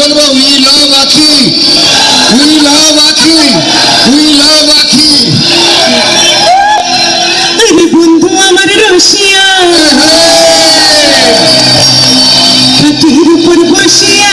বলব we love আখি we love আখি উই লাভ আখি বন্ধু আমার রসিয়া কাঠির উপর বসিয়া।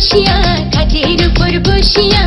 বসিয়া কাজের উপর বসিয়া